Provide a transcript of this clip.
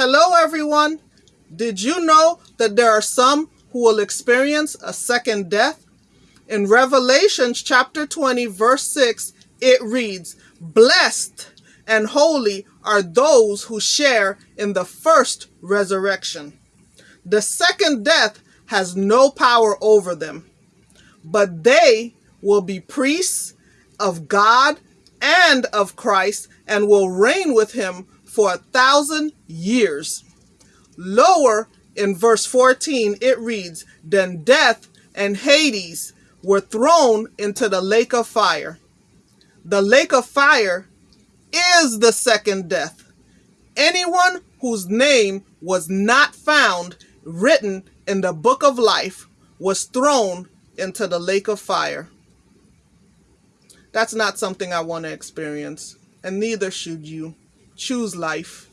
Hello, everyone. Did you know that there are some who will experience a second death? In Revelations chapter 20, verse 6, it reads, Blessed and holy are those who share in the first resurrection. The second death has no power over them, but they will be priests of God and of Christ and will reign with him for a thousand years. Lower in verse 14, it reads, Then death and Hades were thrown into the lake of fire. The lake of fire is the second death. Anyone whose name was not found written in the book of life was thrown into the lake of fire. That's not something I want to experience, and neither should you. Choose life.